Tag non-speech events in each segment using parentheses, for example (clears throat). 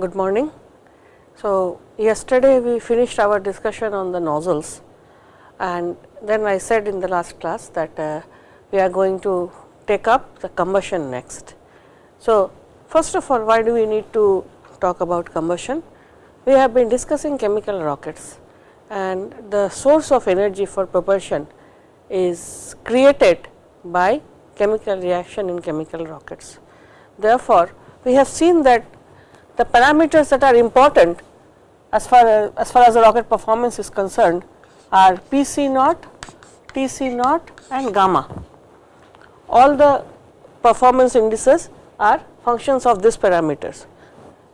good morning. So, yesterday we finished our discussion on the nozzles and then I said in the last class that uh, we are going to take up the combustion next. So, first of all why do we need to talk about combustion? We have been discussing chemical rockets and the source of energy for propulsion is created by chemical reaction in chemical rockets. Therefore, we have seen that the parameters that are important as far as, far as the rocket performance is concerned are PC naught, TC naught and gamma. All the performance indices are functions of these parameters.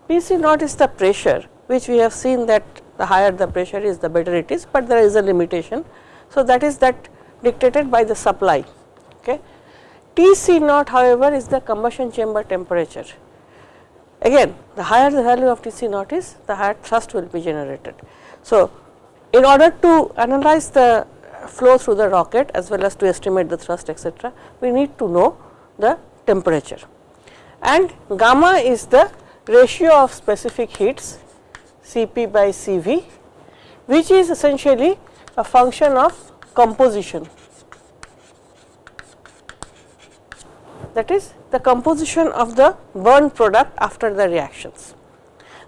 PC naught is the pressure which we have seen that the higher the pressure is the better it is, but there is a limitation. So, that is that dictated by the supply. Okay. Tc naught however, is the combustion chamber temperature. Again the higher the value of Tc naught is the higher thrust will be generated. So, in order to analyze the flow through the rocket as well as to estimate the thrust etc., we need to know the temperature and gamma is the ratio of specific heats Cp by Cv which is essentially a function of composition that is the composition of the burn product after the reactions.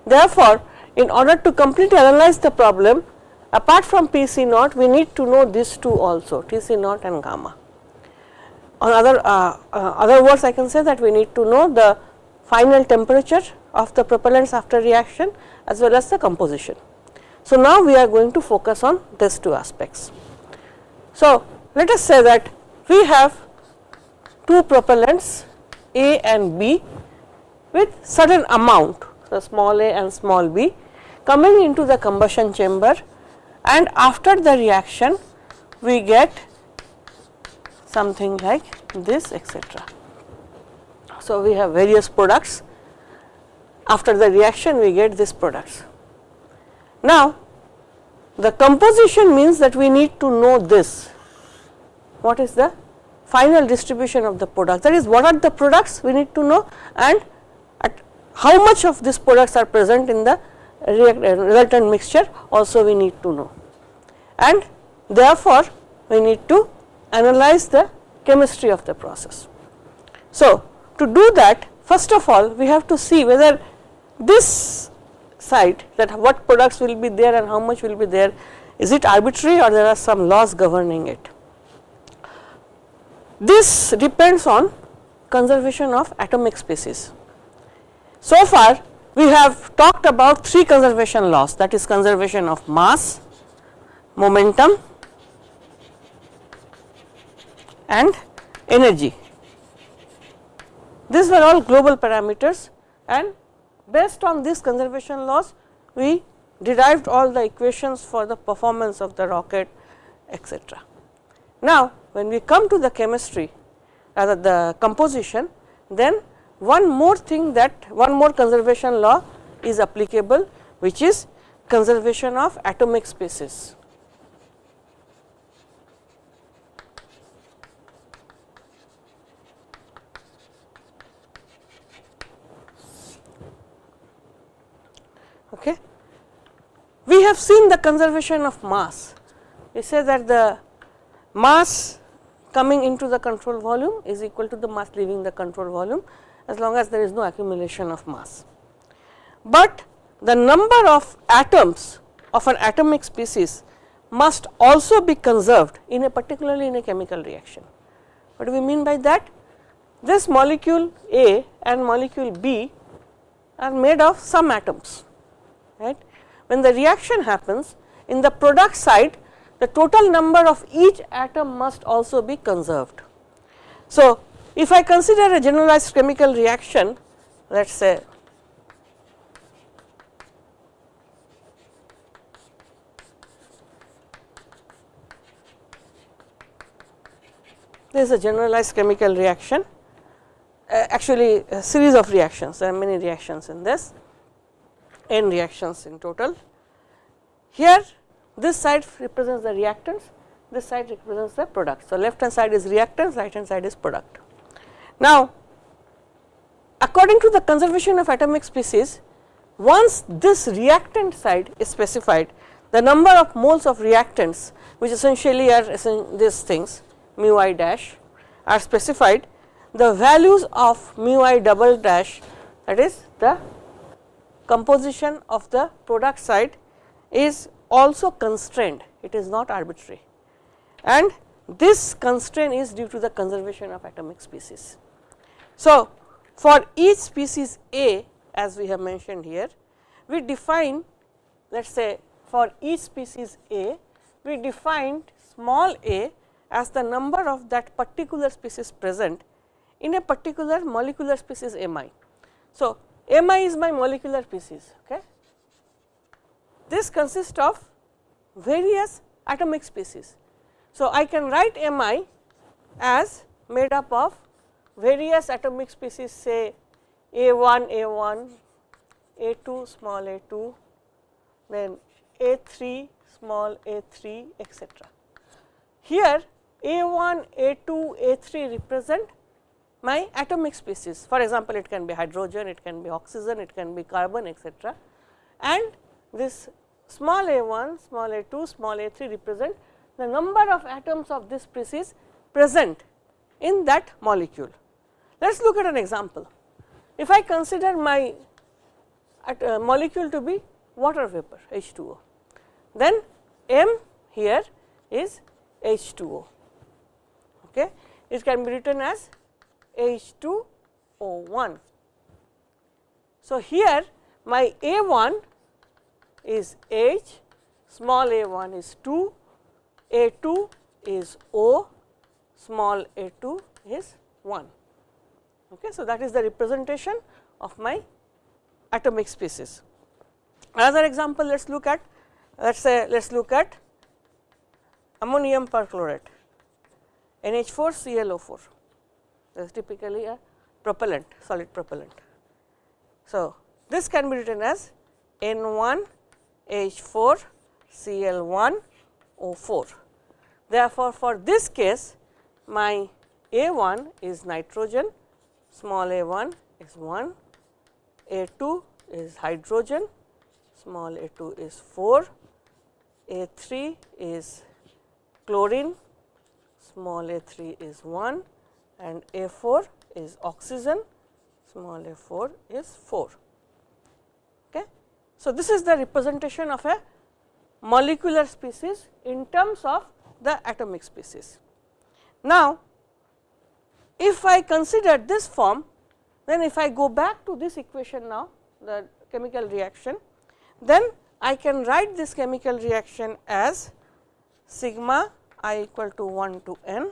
Therefore, in order to completely analyze the problem apart from Pc naught we need to know these two also Tc naught and gamma. On other, uh, uh, other words I can say that we need to know the final temperature of the propellants after reaction as well as the composition. So, now we are going to focus on these two aspects. So, let us say that we have two propellants A and B with certain amount, so small a and small b coming into the combustion chamber and after the reaction we get something like this etc. So, we have various products after the reaction we get these products. Now, the composition means that we need to know this what is the final distribution of the product that is what are the products we need to know and at how much of these products are present in the uh, resultant mixture also we need to know and therefore, we need to analyze the chemistry of the process. So, to do that first of all we have to see whether this side that what products will be there and how much will be there is it arbitrary or there are some laws governing it. This depends on conservation of atomic species. So far we have talked about three conservation laws that is conservation of mass, momentum and energy. These were all global parameters and based on these conservation laws we derived all the equations for the performance of the rocket etc. Now, when we come to the chemistry the composition then one more thing that one more conservation law is applicable which is conservation of atomic species. Okay. We have seen the conservation of mass. We say that the mass coming into the control volume is equal to the mass leaving the control volume as long as there is no accumulation of mass. But the number of atoms of an atomic species must also be conserved in a particularly in a chemical reaction. What do we mean by that? This molecule A and molecule B are made of some atoms right. When the reaction happens in the product side the total number of each atom must also be conserved. So, if I consider a generalized chemical reaction let us say this is a generalized chemical reaction uh, actually a series of reactions there are many reactions in this n reactions in total. Here this side represents the reactants, this side represents the product. So, left hand side is reactants, right hand side is product. Now, according to the conservation of atomic species, once this reactant side is specified the number of moles of reactants which essentially are these things mu i dash are specified the values of mu i double dash that is the composition of the product side is also constrained it is not arbitrary and this constraint is due to the conservation of atomic species. So, for each species A as we have mentioned here we define let us say for each species A we defined small a as the number of that particular species present in a particular molecular species M i. So, M i is my molecular species. Okay. This consists of various atomic species. So, I can write M i as made up of various atomic species say A 1 A 1, A 2 small a 2, then A 3 small a 3 etcetera. Here A 1, A 2, A 3 represent my atomic species. For example, it can be hydrogen, it can be oxygen, it can be carbon etcetera. And this small a 1, small a 2, small a 3 represent the number of atoms of this species present in that molecule. Let us look at an example. If I consider my uh, molecule to be water vapor H2O, then M here is H2O. Okay. It can be written as H2O1. So, here my A1 is H, small a1 is 2, a2 is O, small a2 is 1. Okay. So, that is the representation of my atomic species. Another example let us look at let us say let us look at ammonium perchlorate NH4 ClO4 that is typically a propellant solid propellant. So, this can be written as N1 H4 Cl1 O4. Therefore, for this case my A1 is nitrogen, small a1 is 1, A2 is hydrogen, small a2 is 4, A3 is chlorine, small a3 is 1 and A4 is oxygen, small a4 is 4. So, this is the representation of a molecular species in terms of the atomic species. Now, if I consider this form, then if I go back to this equation now, the chemical reaction, then I can write this chemical reaction as sigma i equal to 1 to n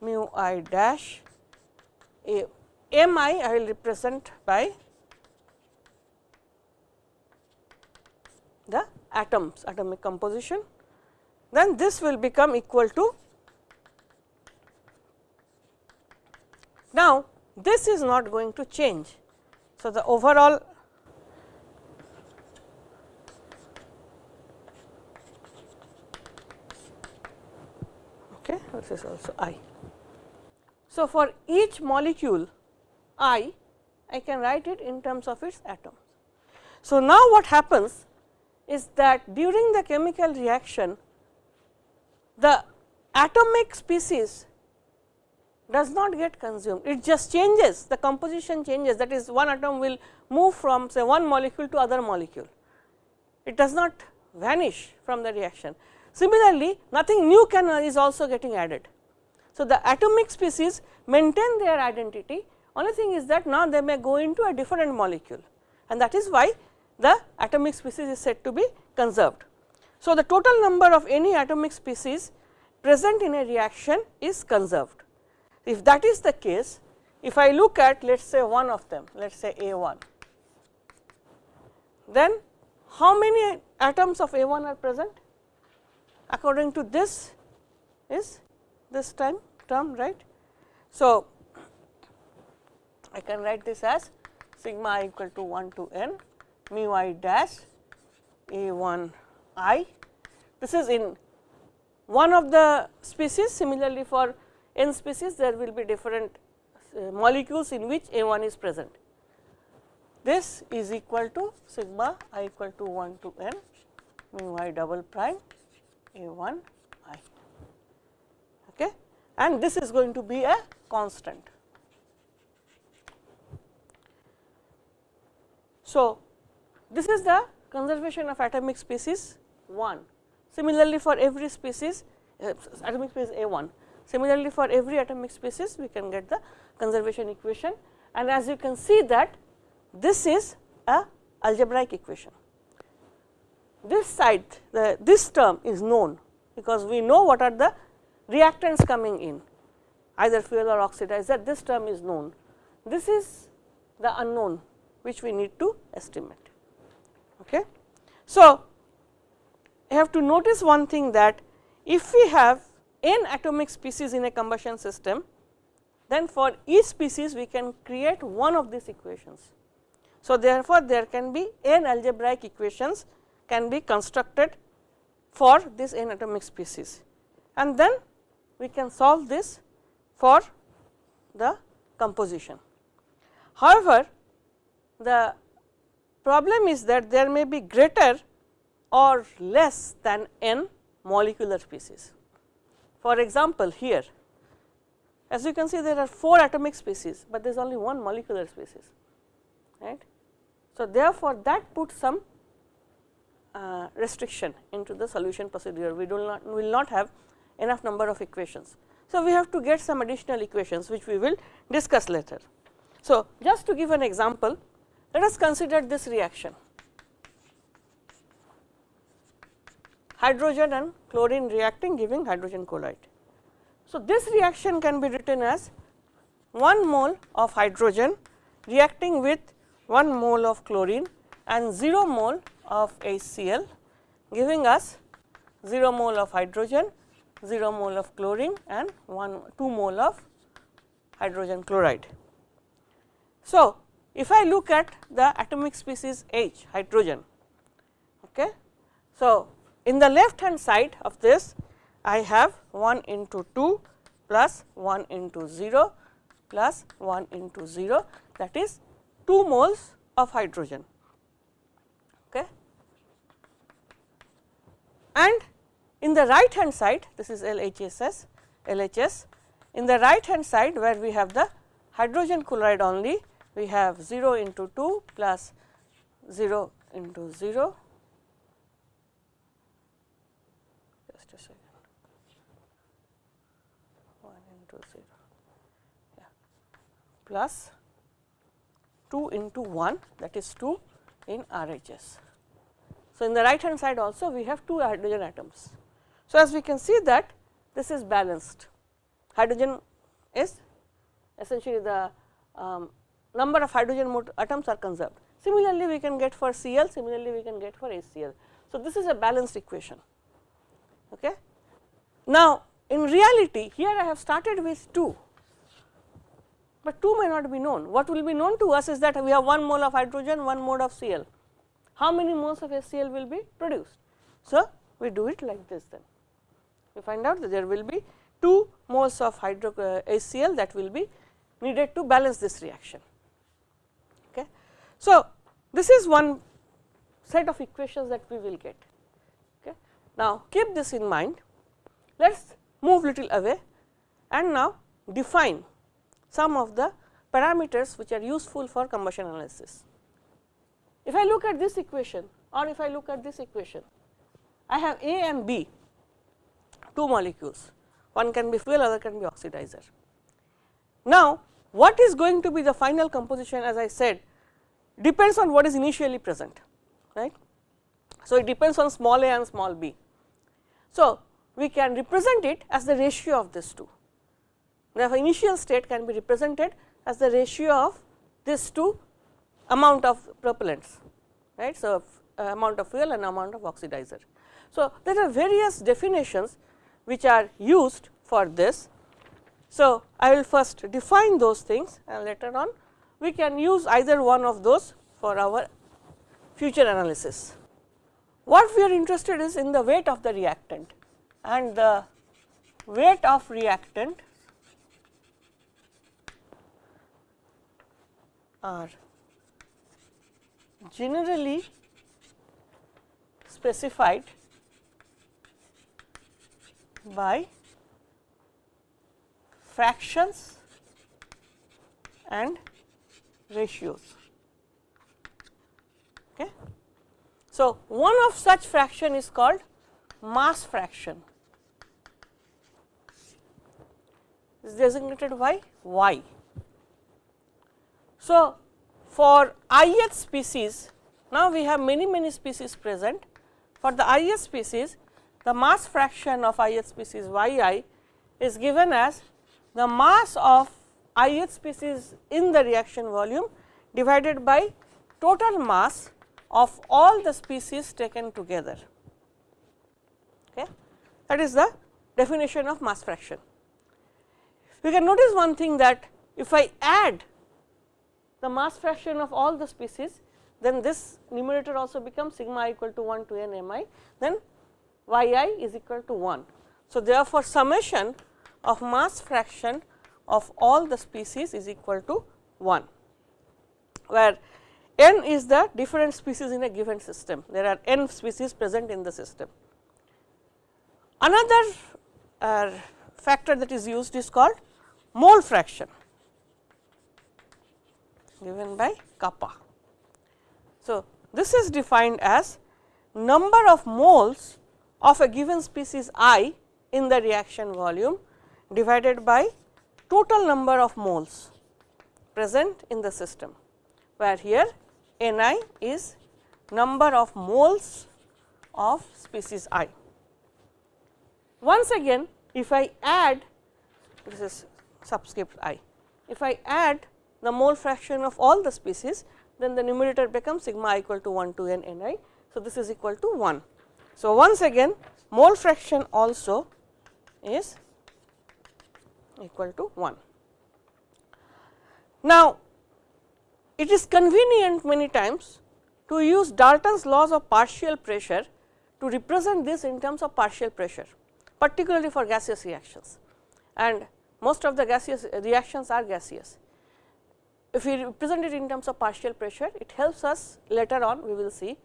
mu i dash a m i I will represent by the atoms atomic composition then this will become equal to now this is not going to change. So, the overall okay, this is also I. So, for each molecule I, I can write it in terms of its atoms. So, now what happens is that during the chemical reaction the atomic species does not get consumed, it just changes the composition changes. That is one atom will move from say one molecule to other molecule, it does not vanish from the reaction. Similarly, nothing new can uh, is also getting added. So, the atomic species maintain their identity. Only thing is that now they may go into a different molecule. And that is why the atomic species is said to be conserved. So, the total number of any atomic species present in a reaction is conserved. If that is the case, if I look at let us say one of them, let us say A 1, then how many atoms of A 1 are present? According to this is this time term right. So, I can write this as sigma equal to 1 to n mu i dash A 1 i. This is in one of the species similarly for n species there will be different uh, molecules in which A 1 is present. this is equal to sigma i equal to 1 to n mu i double prime a 1 i okay and this is going to be a constant. So, this is the conservation of atomic species 1. Similarly, for every species uh, atomic species A 1. Similarly, for every atomic species we can get the conservation equation and as you can see that this is a algebraic equation. This side the this term is known because we know what are the reactants coming in either fuel or oxidizer this term is known. This is the unknown which we need to estimate. Okay. So, you have to notice one thing that if we have n atomic species in a combustion system, then for each species we can create one of these equations. So, therefore, there can be n algebraic equations can be constructed for this n atomic species and then we can solve this for the composition. However, the problem is that there may be greater or less than n molecular species. For example, here as you can see there are 4 atomic species, but there is only one molecular species right. So, therefore, that puts some uh, restriction into the solution procedure we do not will not have enough number of equations. So, we have to get some additional equations which we will discuss later. So, just to give an example let us consider this reaction hydrogen and chlorine reacting giving hydrogen chloride. So, this reaction can be written as 1 mole of hydrogen reacting with 1 mole of chlorine and 0 mole of HCl giving us 0 mole of hydrogen, 0 mole of chlorine and 1 2 mole of hydrogen chloride. So, if I look at the atomic species H hydrogen. Okay. So, in the left hand side of this I have 1 into 2 plus 1 into 0 plus 1 into 0 that is 2 moles of hydrogen. Okay. And in the right hand side this is LHSS LHS in the right hand side where we have the hydrogen chloride only we have 0 into 2 plus 0 into 0 just a second. 1 into 0 yeah, plus 2 into 1 that is 2 in RHS. So, in the right hand side also we have 2 hydrogen atoms. So, as we can see that this is balanced. Hydrogen is essentially the um, number of hydrogen atoms are conserved. Similarly, we can get for Cl, similarly we can get for HCl. So, this is a balanced equation. Okay. Now, in reality here I have started with 2, but 2 may not be known. What will be known to us is that we have 1 mole of hydrogen, 1 mole of Cl. How many moles of HCl will be produced? So, we do it like this then. We find out that there will be 2 moles of hydro uh, HCl that will be needed to balance this reaction. So, this is one set of equations that we will get. Okay. Now, keep this in mind, let us move little away and now define some of the parameters which are useful for combustion analysis. If I look at this equation or if I look at this equation, I have A and B two molecules, one can be fuel, other can be oxidizer. Now, what is going to be the final composition as I said depends on what is initially present, right. So, it depends on small a and small b. So, we can represent it as the ratio of these two. Therefore, initial state can be represented as the ratio of these two amount of propellants, right. So, uh, amount of fuel and amount of oxidizer. So, there are various definitions which are used for this. So, I will first define those things and later on we can use either one of those for our future analysis. What we are interested is in the weight of the reactant and the weight of reactant are generally specified by fractions and ratios. Okay. So, one of such fraction is called mass fraction is designated by y. So, for ith species now we have many many species present for the ith species the mass fraction of ith species yi is given as the mass of ith species in the reaction volume divided by total mass of all the species taken together. Okay. That is the definition of mass fraction. We can notice one thing that if I add the mass fraction of all the species, then this numerator also becomes sigma i equal to 1 to n m i, then y i is equal to 1. So, therefore, summation of mass fraction of all the species is equal to 1, where n is the different species in a given system. There are n species present in the system. Another uh, factor that is used is called mole fraction given by kappa. So, this is defined as number of moles of a given species i in the reaction volume divided by total number of moles present in the system, where here N i is number of moles of species i. Once again, if I add this is subscript i, if I add the mole fraction of all the species, then the numerator becomes sigma equal to 1 to n n i. So, this is equal to 1. So, once again mole fraction also is equal to 1. Now, it is convenient many times to use Dalton's laws of partial pressure to represent this in terms of partial pressure, particularly for gaseous reactions and most of the gaseous uh, reactions are gaseous. If we represent it in terms of partial pressure, it helps us later on we will see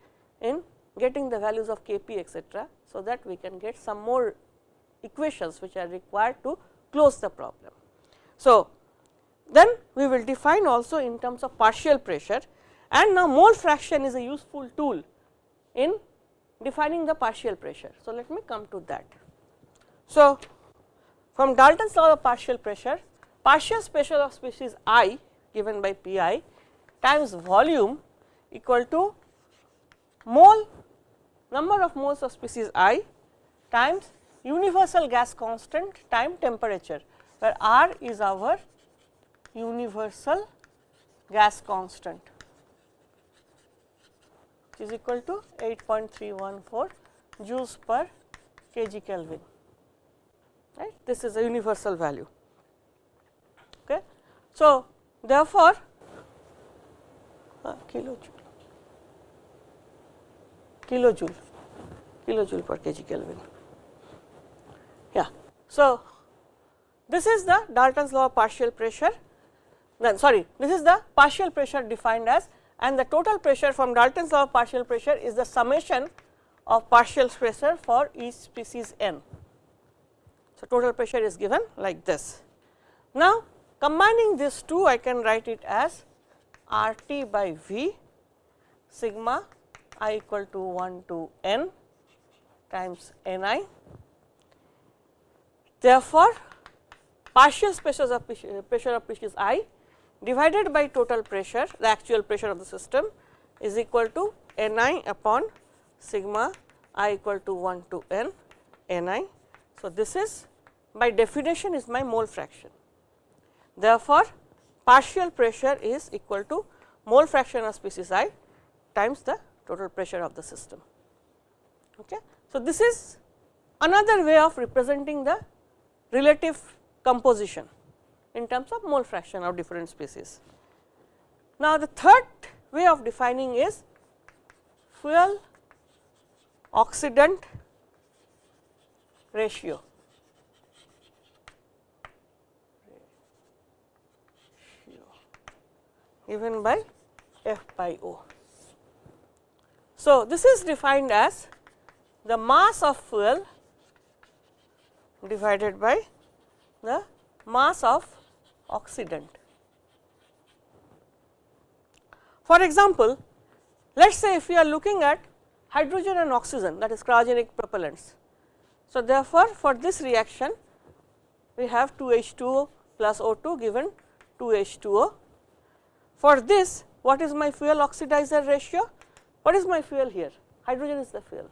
in getting the values of K p etcetera. So, that we can get some more equations which are required to close the problem. So, then we will define also in terms of partial pressure and now mole fraction is a useful tool in defining the partial pressure. So, let me come to that. So, from Dalton's law of partial pressure, partial pressure of species i given by P i times volume equal to mole number of moles of species i times universal gas constant time temperature, where R is our universal gas constant which is equal to 8.314 joules per kg Kelvin. Right. This is a universal value. Okay. So, therefore, uh, kilojoule kilojoule kilojoule per kg Kelvin. Yeah. So, this is the Dalton's law of partial pressure then sorry this is the partial pressure defined as and the total pressure from Dalton's law of partial pressure is the summation of partial pressure for each species n. So, total pressure is given like this. Now, combining these two I can write it as R t by V sigma i equal to 1 to n times n i. Therefore, partial pressures of uh, pressure of species i divided by total pressure the actual pressure of the system is equal to n i upon sigma i equal to 1 to n n i. So, this is by definition is my mole fraction. Therefore, partial pressure is equal to mole fraction of species i times the total pressure of the system. Okay. So, this is another way of representing the relative composition in terms of mole fraction of different species. Now, the third way of defining is fuel oxidant ratio. given by F by O. So, this is defined as the mass of fuel divided by the mass of oxidant. For example, let us say if we are looking at hydrogen and oxygen that is cryogenic propellants. So, therefore, for this reaction we have 2 H2O plus O2 given 2 H2O. For this what is my fuel oxidizer ratio? What is my fuel here? Hydrogen is the fuel.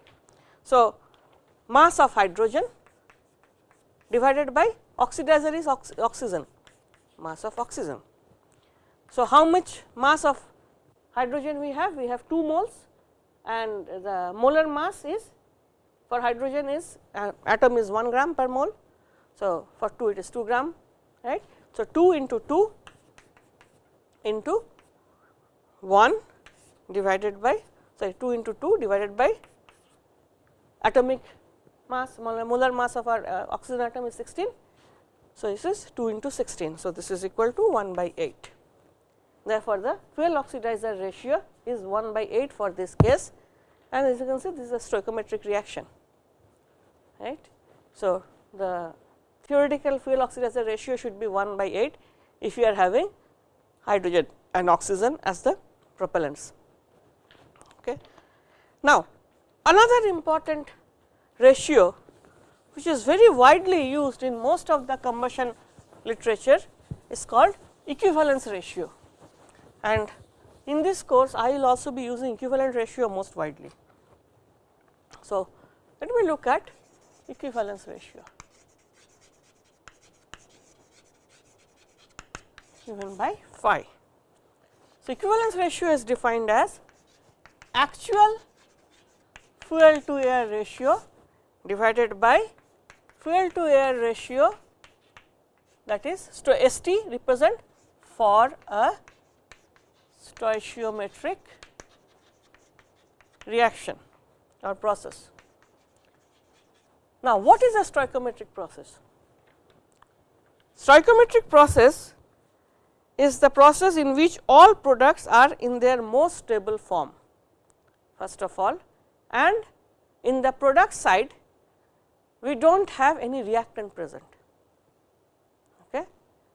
So, mass of hydrogen divided by oxidizer is ox oxygen, mass of oxygen. So, how much mass of hydrogen we have? We have 2 moles and the molar mass is for hydrogen is uh, atom is 1 gram per mole. So, for 2 it is 2 gram right. So, 2 into 2 into 1 divided by sorry 2 into 2 divided by atomic mass molar mass of our uh, oxygen atom is 16. So, this is 2 into 16. So, this is equal to 1 by 8. Therefore, the fuel oxidizer ratio is 1 by 8 for this case and as you can see this is a stoichiometric reaction right. So, the theoretical fuel oxidizer ratio should be 1 by 8 if you are having hydrogen and oxygen as the propellants. Okay. Now, another important ratio which is very widely used in most of the combustion literature is called equivalence ratio and in this course I will also be using equivalent ratio most widely. So, let me look at equivalence ratio given by phi. So, equivalence ratio is defined as actual fuel to air ratio divided by fuel to air ratio that is ST represent for a stoichiometric reaction or process. Now, what is a stoichiometric process? Stoichiometric process is the process in which all products are in their most stable form first of all and in the product side we do not have any reactant present. Okay.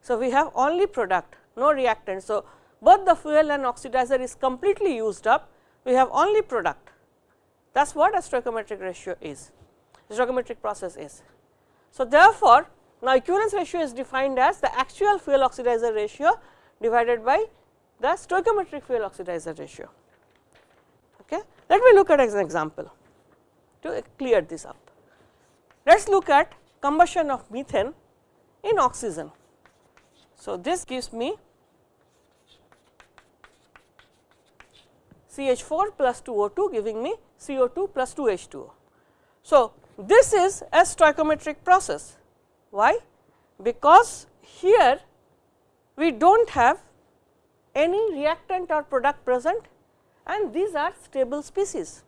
So, we have only product no reactant. So, both the fuel and oxidizer is completely used up we have only product that is what a stoichiometric ratio is stoichiometric process is. So, therefore, now equivalence ratio is defined as the actual fuel oxidizer ratio divided by the stoichiometric fuel oxidizer ratio. Okay. Let me look at as an example to clear this up. Let us look at combustion of methane in oxygen. So, this gives me CH4 plus 2O2 giving me CO2 plus 2H2O. So, this is a stoichiometric process. Why? Because here we do not have any reactant or product present and these are stable species.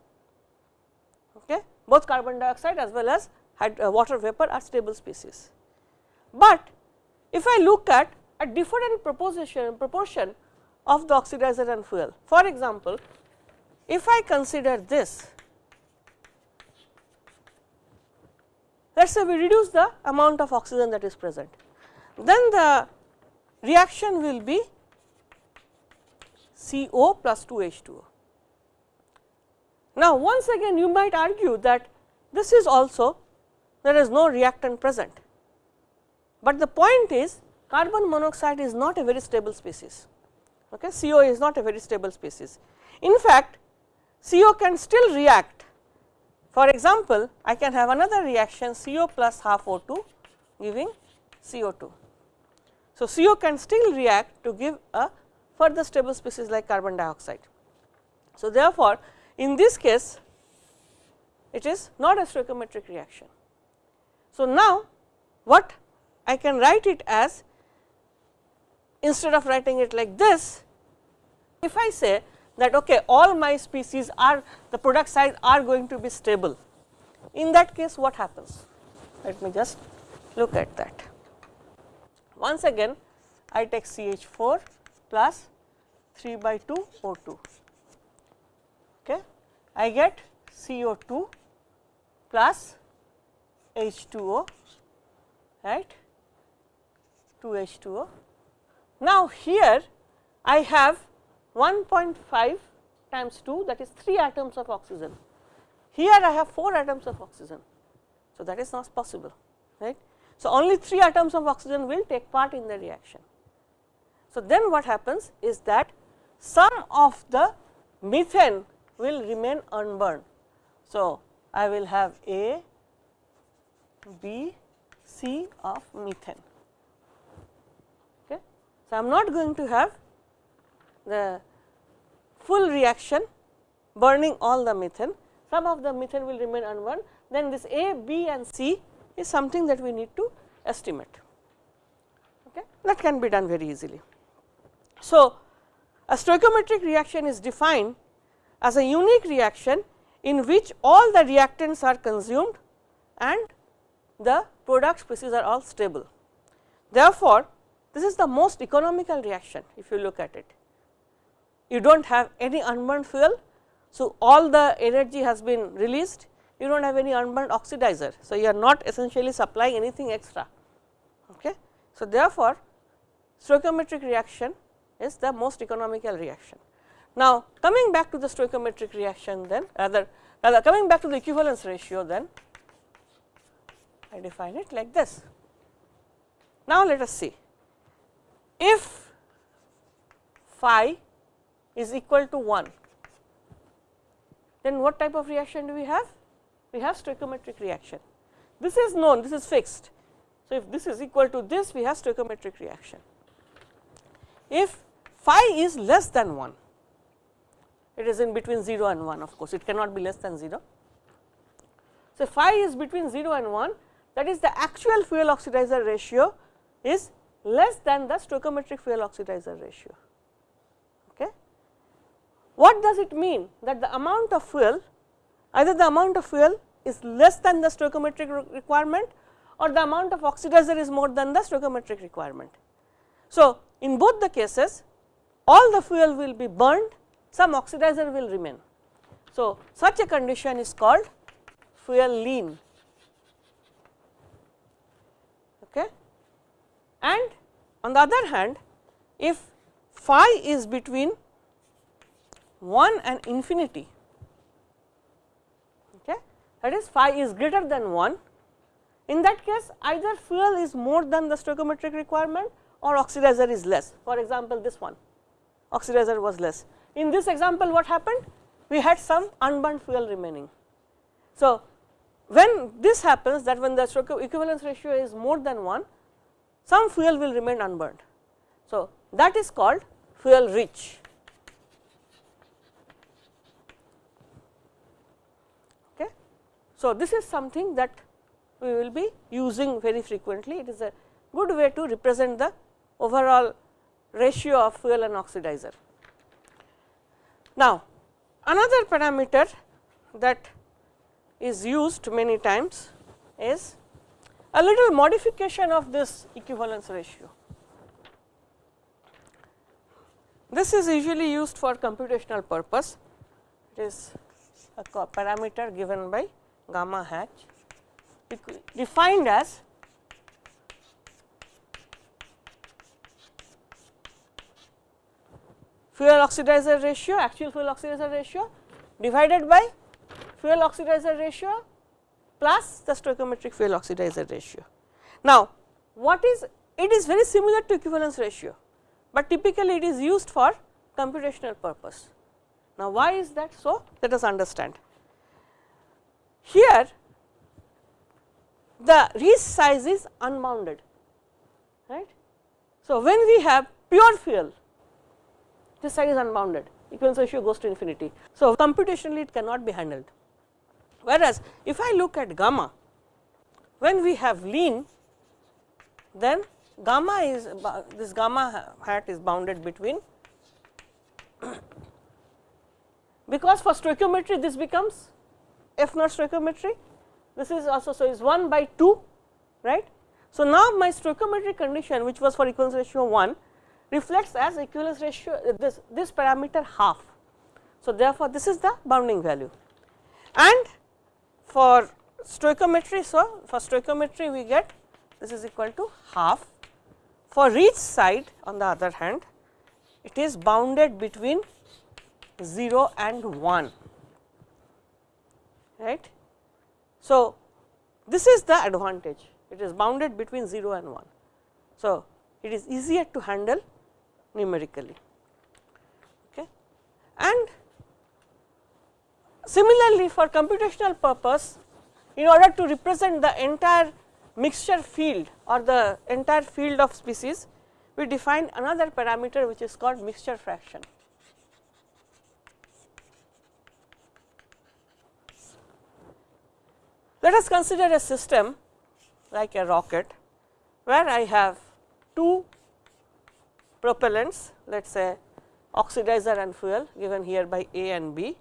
Okay. Both carbon dioxide as well as Uh, water vapor are stable species. But if I look at a different proportion, proportion of the oxidizer and fuel. For example, if I consider this, let us say we reduce the amount of oxygen that is present, then the reaction will be CO plus 2 H2O. Now, once again you might argue that this is also there is no reactant present, but the point is carbon monoxide is not a very stable species, okay. CO is not a very stable species. In fact, CO can still react. For example, I can have another reaction CO plus half O2 giving CO2. So, CO can still react to give a further stable species like carbon dioxide. So, therefore, in this case it is not a stoichiometric reaction. So, now what I can write it as instead of writing it like this, if I say that okay, all my species are the product size are going to be stable, in that case what happens? Let me just look at that. Once again I take CH4 plus 3 by 2 O2 okay, I get CO2 plus H2O right 2 H2O. Now, here I have 1.5 times 2 that is 3 atoms of oxygen. Here I have 4 atoms of oxygen. So, that is not possible right. So, only 3 atoms of oxygen will take part in the reaction. So, then what happens is that some of the methane will remain unburned. So, I will have A, B, C of methane. Okay. So, I am not going to have the full reaction burning all the methane, some of the methane will remain unburned, then this A, B and C is something that we need to estimate. Okay. That can be done very easily. So, a stoichiometric reaction is defined as a unique reaction in which all the reactants are consumed and the product species are all stable. Therefore, this is the most economical reaction if you look at it. You do not have any unburned fuel. So, all the energy has been released, you do not have any unburned oxidizer. So, you are not essentially supplying anything extra. Okay. So, therefore, stoichiometric reaction is the most economical reaction. Now, coming back to the stoichiometric reaction then rather, rather coming back to the equivalence ratio then I define it like this. Now, let us see if phi is equal to 1 then what type of reaction do we have? We have stoichiometric reaction. This is known, this is fixed. So, if this is equal to this, we have stoichiometric reaction. If phi is less than 1, it is in between 0 and 1 of course, it cannot be less than 0. So, phi is between 0 and 1 that is the actual fuel oxidizer ratio is less than the stoichiometric fuel oxidizer ratio. Okay. What does it mean that the amount of fuel either the amount of fuel is less than the stoichiometric requirement or the amount of oxidizer is more than the stoichiometric requirement. So, in both the cases all the fuel will be burned some oxidizer will remain. So, such a condition is called fuel lean okay. and on the other hand if phi is between 1 and infinity okay, that is phi is greater than 1 in that case either fuel is more than the stoichiometric requirement or oxidizer is less for example, this one oxidizer was less. In this example what happened? We had some unburned fuel remaining. So, when this happens that when the equivalence ratio is more than 1, some fuel will remain unburned. So, that is called fuel rich. Okay. So, this is something that we will be using very frequently. It is a good way to represent the overall ratio of fuel and oxidizer. Now, another parameter that is used many times is a little modification of this equivalence ratio. This is usually used for computational purpose. It is a parameter given by gamma hat defined as fuel oxidizer ratio actual fuel oxidizer ratio divided by fuel oxidizer ratio plus the stoichiometric fuel oxidizer ratio. Now, what is it is very similar to equivalence ratio, but typically it is used for computational purpose. Now, why is that so? Let us understand. Here the Riesz size is unbounded right. So, when we have pure fuel this side is unbounded equivalence ratio goes to infinity. So, computationally it cannot be handled. Whereas, if I look at gamma when we have lean then gamma is this gamma hat is bounded between (coughs) because for stoichiometry this becomes f naught stoichiometry this is also so is 1 by 2 right. So, now my stoichiometric condition which was for equivalence ratio 1 reflects as equivalence ratio uh, this, this parameter half. So, therefore, this is the bounding value and for stoichiometry. So, for stoichiometry we get this is equal to half. For each side on the other hand it is bounded between 0 and 1 right. So, this is the advantage it is bounded between 0 and 1. So, it is easier to handle numerically okay. and similarly for computational purpose in order to represent the entire mixture field or the entire field of species we define another parameter which is called mixture fraction. Let us consider a system like a rocket where I have two propellants let us say oxidizer and fuel given here by A and B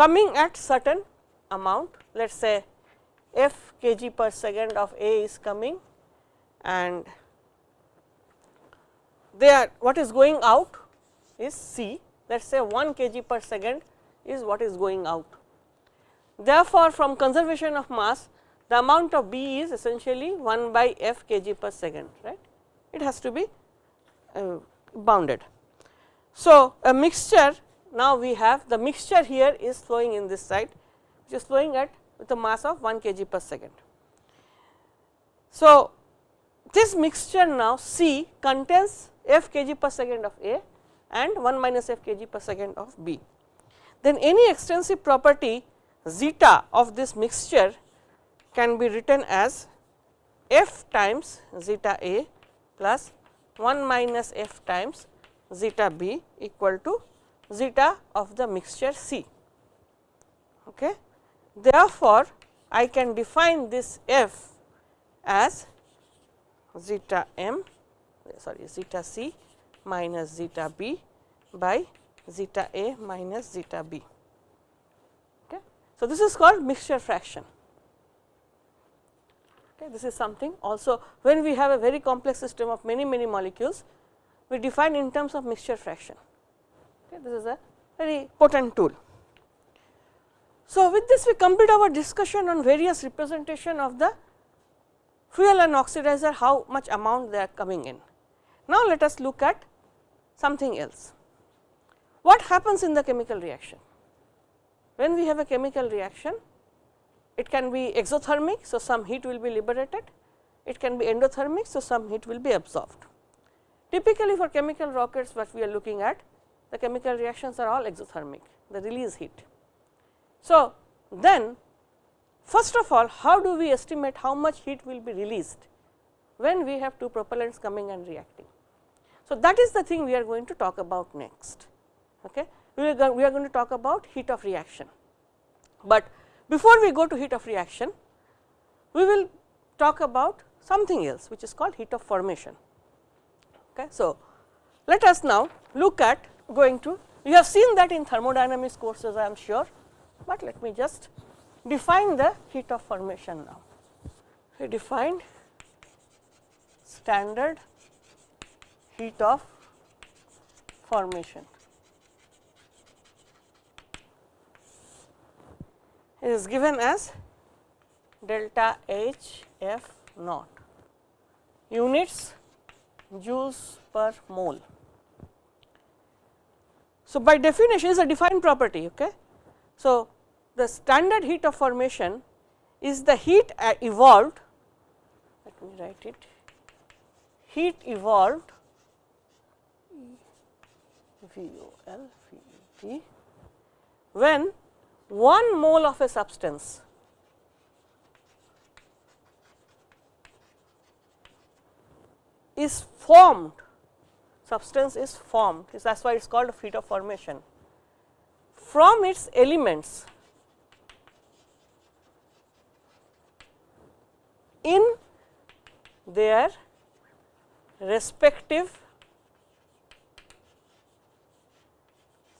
coming at certain amount let us say f kg per second of A is coming and there what is going out is C let us say 1 kg per second is what is going out. Therefore, from conservation of mass the amount of B is essentially 1 by f kg per second right it has to be uh, bounded. So, a mixture now we have the mixture here is flowing in this side which is flowing at with a mass of 1 kg per second. So, this mixture now C contains f kg per second of A and 1 minus f kg per second of B. Then any extensive property zeta of this mixture can be written as f times zeta A plus 1 minus f times zeta B equal to zeta of the mixture C. Okay. Therefore, I can define this f as zeta m sorry zeta c minus zeta b by zeta a minus zeta b. Okay. So, this is called mixture fraction. Okay. This is something also when we have a very complex system of many many molecules, we define in terms of mixture fraction. Okay. This is a very potent tool. So, with this we complete our discussion on various representation of the fuel and oxidizer how much amount they are coming in. Now, let us look at something else. What happens in the chemical reaction? When we have a chemical reaction, it can be exothermic. So, some heat will be liberated, it can be endothermic. So, some heat will be absorbed. Typically, for chemical rockets what we are looking at, the chemical reactions are all exothermic, the release heat. So, then first of all how do we estimate how much heat will be released when we have two propellants coming and reacting. So, that is the thing we are going to talk about next. Okay. We are, we are going to talk about heat of reaction, but before we go to heat of reaction, we will talk about something else which is called heat of formation. Okay. So, let us now look at going to you have seen that in thermodynamics courses I am sure but let me just define the heat of formation now. We defined standard heat of formation it is given as delta H f naught units joules per mole. So, by definition is a defined property. Okay. So, the standard heat of formation is the heat uh, evolved, let me write it, heat evolved V O L V E T when 1 mole of a substance is formed, substance is formed, that is why it is called a heat of formation from its elements in their respective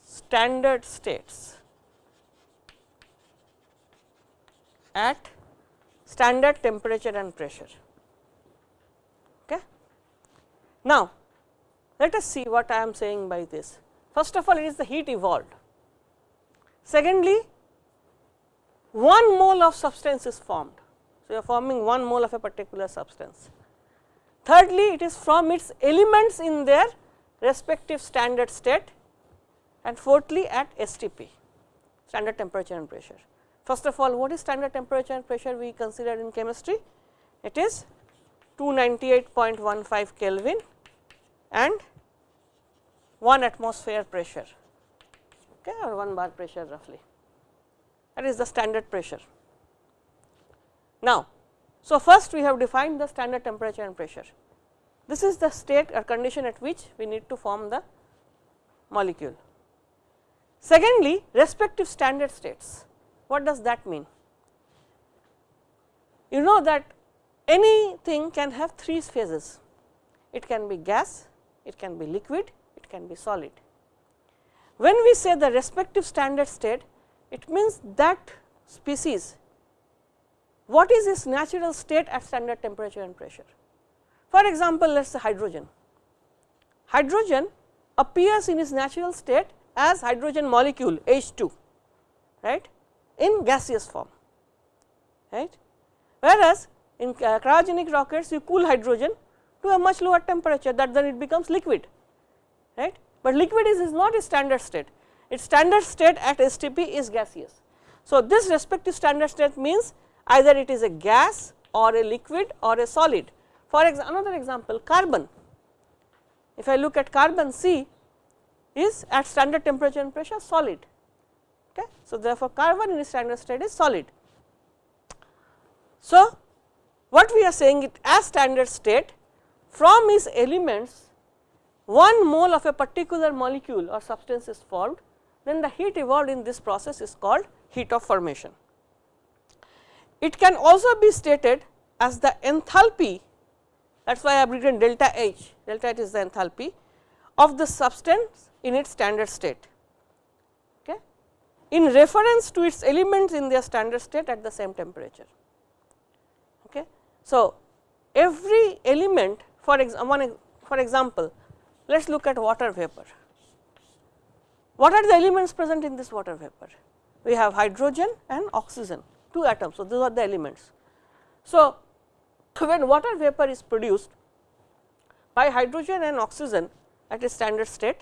standard states at standard temperature and pressure. Okay. Now, let us see what I am saying by this. First of all, it is the heat evolved. Secondly, one mole of substance is formed. So, you are forming one mole of a particular substance. Thirdly, it is from its elements in their respective standard state and fourthly at STP standard temperature and pressure. First of all, what is standard temperature and pressure we considered in chemistry? It is 298.15 Kelvin and 1 atmosphere pressure okay, or 1 bar pressure roughly that is the standard pressure. Now, so first we have defined the standard temperature and pressure. This is the state or condition at which we need to form the molecule. Secondly, respective standard states. What does that mean? You know that anything can have three phases. It can be gas, it can be liquid, it can be solid. When we say the respective standard state, it means that species, what is its natural state at standard temperature and pressure. For example, let us say hydrogen. Hydrogen appears in its natural state as hydrogen molecule H2 right in gaseous form right whereas in uh, cryogenic rockets you cool hydrogen to a much lower temperature that then it becomes liquid right but liquid is, is not a standard state its standard state at STP is gaseous. So, this respective standard state means either it is a gas or a liquid or a solid. For example, another example carbon, if I look at carbon C is at standard temperature and pressure solid. Okay. So, therefore, carbon in standard state is solid. So, what we are saying it as standard state from its elements one mole of a particular molecule or substance is formed then the heat evolved in this process is called heat of formation. It can also be stated as the enthalpy that is why I have written delta H, delta H is the enthalpy of the substance in its standard state okay, in reference to its elements in their standard state at the same temperature. Okay. So, every element for, ex one, for example, let us look at water vapor. What are the elements present in this water vapor? We have hydrogen and oxygen, two atoms. So, these are the elements. So, when water vapor is produced by hydrogen and oxygen at a standard state,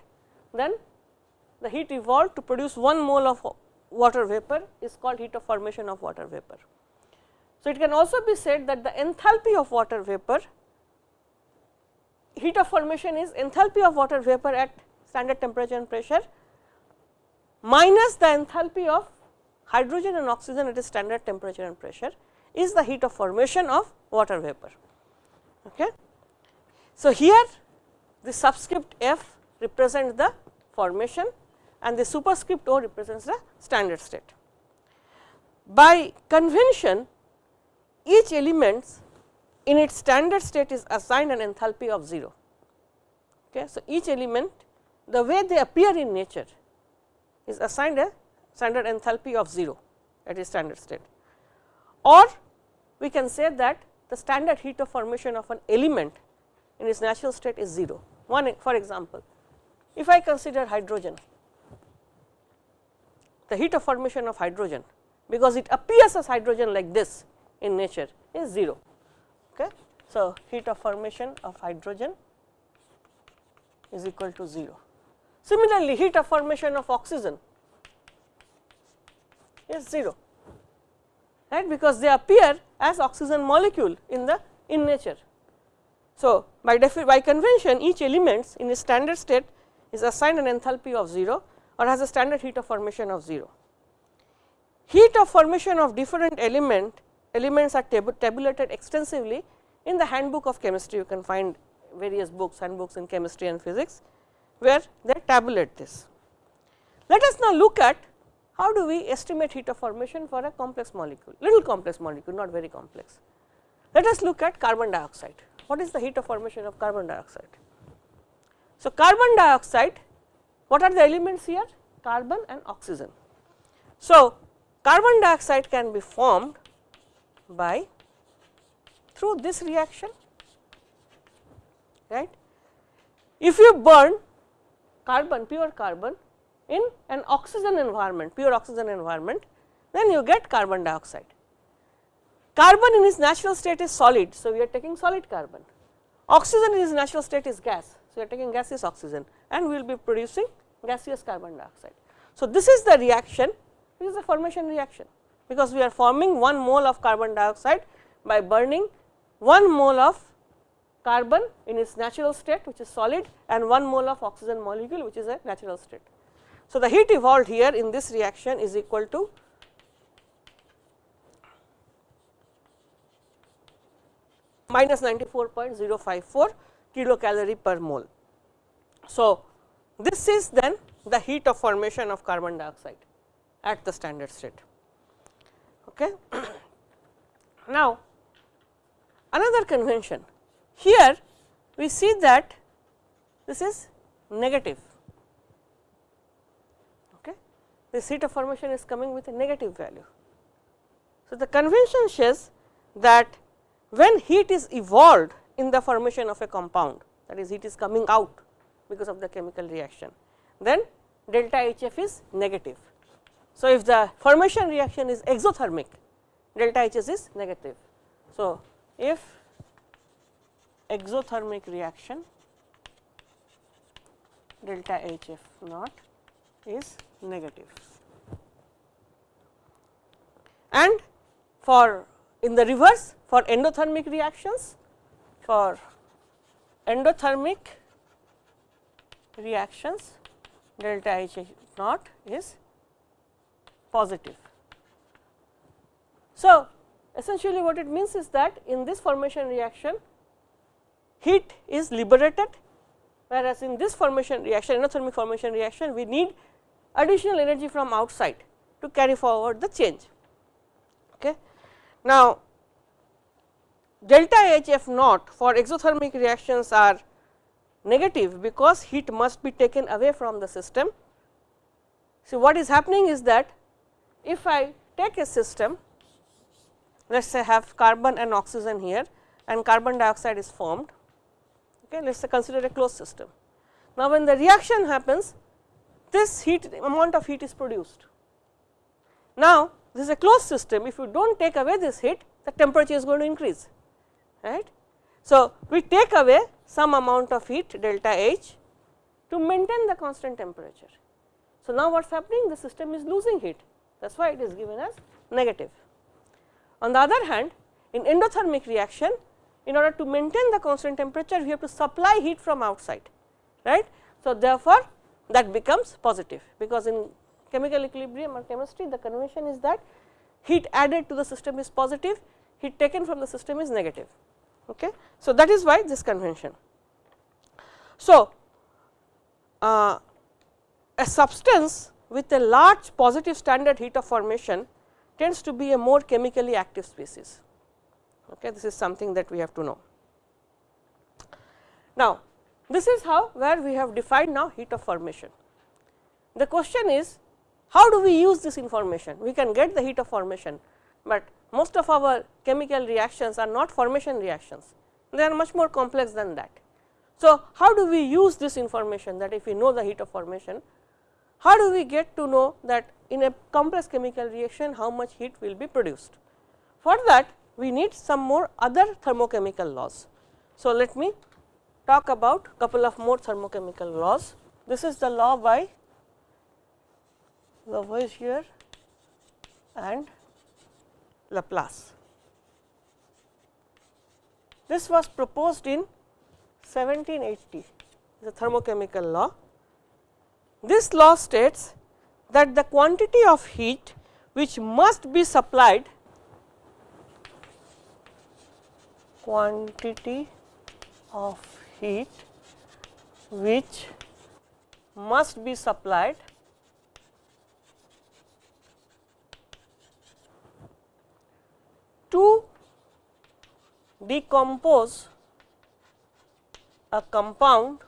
then the heat evolved to produce one mole of water vapor is called heat of formation of water vapor. So, it can also be said that the enthalpy of water vapor, heat of formation is enthalpy of water vapor at standard temperature and pressure minus the enthalpy of hydrogen and oxygen at a standard temperature and pressure is the heat of formation of water vapor. Okay. So, here the subscript f represents the formation and the superscript O represents the standard state. By convention each element in its standard state is assigned an enthalpy of 0. Okay. So, each element the way they appear in nature is assigned a standard enthalpy of 0 at its standard state or we can say that the standard heat of formation of an element in its natural state is 0. One for example, if I consider hydrogen, the heat of formation of hydrogen because it appears as hydrogen like this in nature is 0. So, heat of formation of hydrogen is equal to 0. Similarly, heat of formation of oxygen is 0 right because they appear as oxygen molecule in the in nature. So, by, by convention each elements in a standard state is assigned an enthalpy of 0 or has a standard heat of formation of 0. Heat of formation of different element elements are tab tabulated extensively in the handbook of chemistry you can find various books handbooks in chemistry and physics where they tabulate this. Let us now look at how do we estimate heat of formation for a complex molecule, little complex molecule not very complex. Let us look at carbon dioxide. What is the heat of formation of carbon dioxide? So, carbon dioxide what are the elements here? Carbon and oxygen. So, carbon dioxide can be formed by through this reaction right. If you burn carbon pure carbon in an oxygen environment pure oxygen environment then you get carbon dioxide. Carbon in its natural state is solid. So, we are taking solid carbon. Oxygen in its natural state is gas. So, we are taking gaseous oxygen and we will be producing gaseous carbon dioxide. So, this is the reaction, this is a formation reaction because we are forming 1 mole of carbon dioxide by burning 1 mole of carbon in its natural state which is solid and 1 mole of oxygen molecule which is a natural state. So, the heat evolved here in this reaction is equal to minus 94.054 kilocalorie per mole. So, this is then the heat of formation of carbon dioxide at the standard state. Okay. (clears throat) now, another convention here we see that this is negative. Okay. This heat of formation is coming with a negative value. So, the convention says that when heat is evolved in the formation of a compound that is heat is coming out because of the chemical reaction, then delta Hf is negative. So, if the formation reaction is exothermic, delta Hs is negative. So, if exothermic reaction delta Hf naught is negative. And for in the reverse for endothermic reactions, for endothermic reactions delta H naught is positive. So, essentially what it means is that in this formation reaction heat is liberated whereas in this formation reaction endothermic formation reaction we need additional energy from outside to carry forward the change. Okay. Now, delta H f naught for exothermic reactions are negative because heat must be taken away from the system. So, what is happening is that if I take a system let us say have carbon and oxygen here and carbon dioxide is formed okay let us say consider a closed system. Now, when the reaction happens this heat amount of heat is produced. Now, this is a closed system if you do not take away this heat the temperature is going to increase right. So, we take away some amount of heat delta H to maintain the constant temperature. So, now what is happening the system is losing heat that is why it is given as negative. On the other hand in endothermic reaction in order to maintain the constant temperature we have to supply heat from outside right. So, therefore, that becomes positive because in chemical equilibrium or chemistry the convention is that heat added to the system is positive heat taken from the system is negative. Okay. So, that is why this convention. So, uh, a substance with a large positive standard heat of formation tends to be a more chemically active species. Okay. This is something that we have to know. Now, this is how where we have defined now heat of formation. The question is how do we use this information? We can get the heat of formation, but most of our chemical reactions are not formation reactions, they are much more complex than that. So, how do we use this information that if we know the heat of formation, how do we get to know that in a complex chemical reaction how much heat will be produced? For that we need some more other thermochemical laws. So, let me talk about couple of more thermochemical laws. This is the law by Lavoisier and Laplace. This was proposed in 1780, the thermochemical law. This law states that the quantity of heat which must be supplied quantity of heat which must be supplied to decompose a compound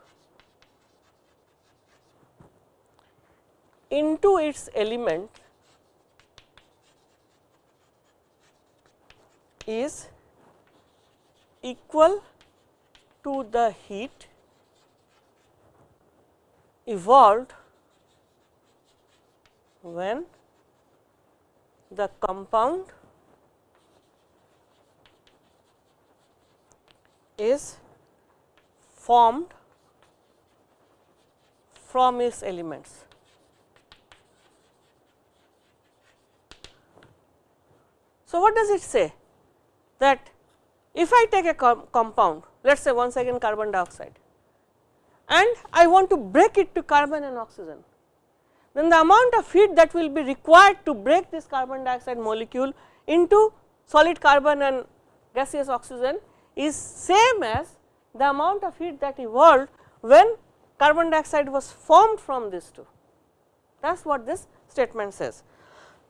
into its element is equal to the heat evolved when the compound is formed from its elements. So, what does it say? That if I take a com compound, let us say once again carbon dioxide and I want to break it to carbon and oxygen, then the amount of heat that will be required to break this carbon dioxide molecule into solid carbon and gaseous oxygen is same as the amount of heat that evolved when carbon dioxide was formed from these two. That is what this statement says.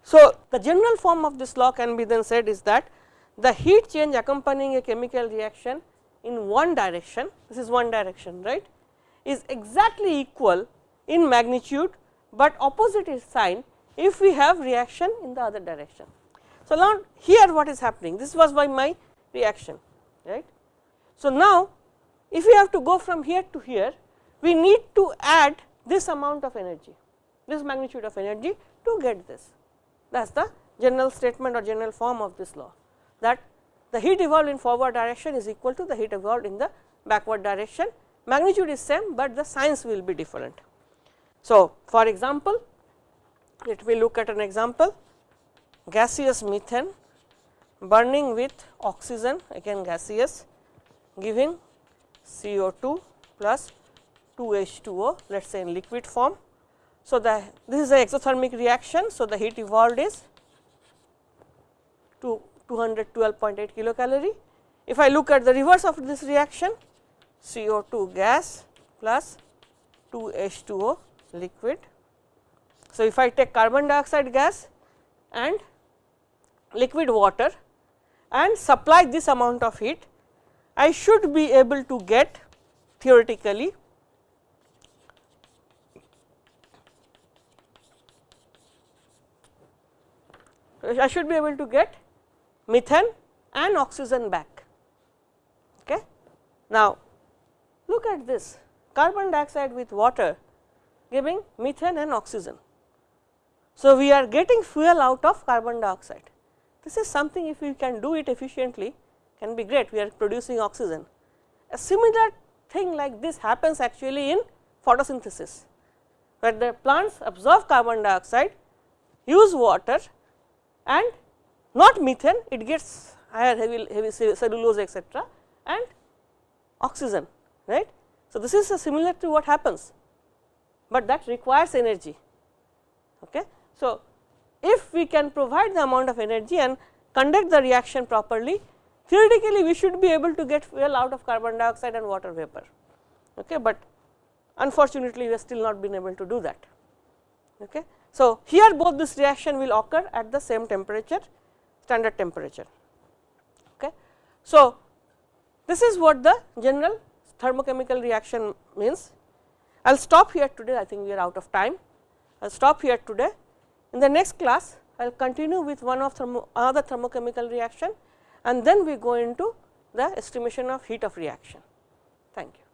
So, the general form of this law can be then said is that the heat change accompanying a chemical reaction in one direction, this is one direction right, is exactly equal in magnitude, but opposite is sign if we have reaction in the other direction. So, now here what is happening, this was by my reaction right. So, now if we have to go from here to here, we need to add this amount of energy, this magnitude of energy to get this. That is the general statement or general form of this law that the heat evolved in forward direction is equal to the heat evolved in the backward direction. Magnitude is same, but the signs will be different. So, for example, let me look at an example gaseous methane burning with oxygen again gaseous giving CO2 plus 2 H2O let us say in liquid form. So, the this is the exothermic reaction. So, the heat evolved is to 212.8 kilocalorie. If I look at the reverse of this reaction CO2 gas plus 2 H2O liquid. So, if I take carbon dioxide gas and liquid water and supply this amount of heat, I should be able to get theoretically I should be able to get methane and oxygen back. Okay. Now, look at this carbon dioxide with water giving methane and oxygen. So, we are getting fuel out of carbon dioxide. This is something if we can do it efficiently can be great, we are producing oxygen. A similar thing like this happens actually in photosynthesis, where the plants absorb carbon dioxide, use water and not methane, it gets higher heavy, heavy cellulose etc., and oxygen right. So, this is similar to what happens, but that requires energy. Okay. So, if we can provide the amount of energy and conduct the reaction properly, theoretically we should be able to get fuel out of carbon dioxide and water vapor, okay, but unfortunately we have still not been able to do that. Okay. So, here both this reaction will occur at the same temperature standard temperature. Okay. So, this is what the general thermochemical reaction means. I will stop here today I think we are out of time. I will stop here today. In the next class I will continue with one of thermo another thermochemical reaction and then we go into the estimation of heat of reaction. Thank you.